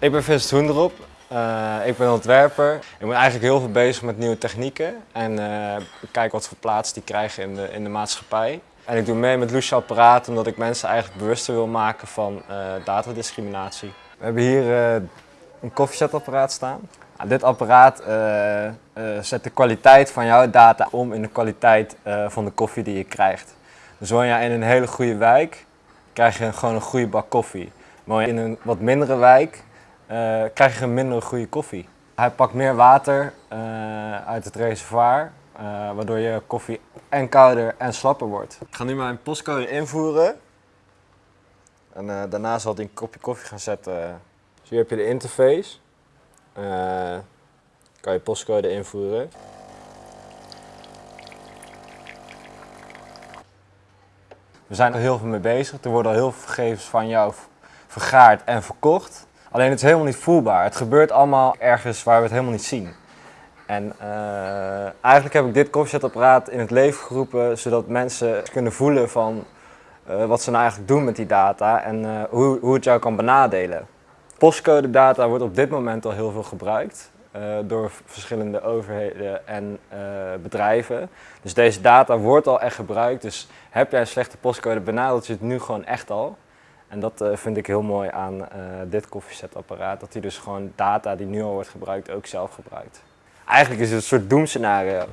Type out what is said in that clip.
Ik ben Vincent Hoenderop. Uh, ik ben ontwerper. Ik ben eigenlijk heel veel bezig met nieuwe technieken en uh, kijk wat voor plaats die krijgen in de, in de maatschappij. En ik doe mee met Lucia Apparaat omdat ik mensen eigenlijk bewuster wil maken van uh, datadiscriminatie. We hebben hier een koffiezetapparaat staan. Nou, dit apparaat zet de kwaliteit van jouw data om in de kwaliteit van de koffie die je krijgt. Dus woon je in een hele goede wijk, krijg je gewoon een goede bak koffie. Woon je in een wat mindere wijk, krijg je een minder goede koffie. Hij pakt meer water uh, uit het reservoir, uh, waardoor je koffie en kouder en slapper wordt. Ik ga nu mijn postcode invoeren. En daarna zal hij een kopje koffie gaan zetten. Dus hier heb je de interface. kan je postcode invoeren. We zijn er heel veel mee bezig. Er worden al heel veel gegevens van jou vergaard en verkocht. Alleen het is helemaal niet voelbaar. Het gebeurt allemaal ergens waar we het helemaal niet zien. En uh, eigenlijk heb ik dit koffiezetapparaat in het leven geroepen zodat mensen kunnen voelen van uh, wat ze nou eigenlijk doen met die data en uh, hoe, hoe het jou kan benadelen. Postcode data wordt op dit moment al heel veel gebruikt door verschillende overheden en bedrijven. Dus deze data wordt al echt gebruikt. Dus heb jij een slechte postcode benadelt je het nu gewoon echt al. En dat uh, vind ik heel mooi aan uh, dit koffiezetapparaat, dat hij dus gewoon data die nu al wordt gebruikt ook zelf gebruikt. Eigenlijk is het een soort doemscenario.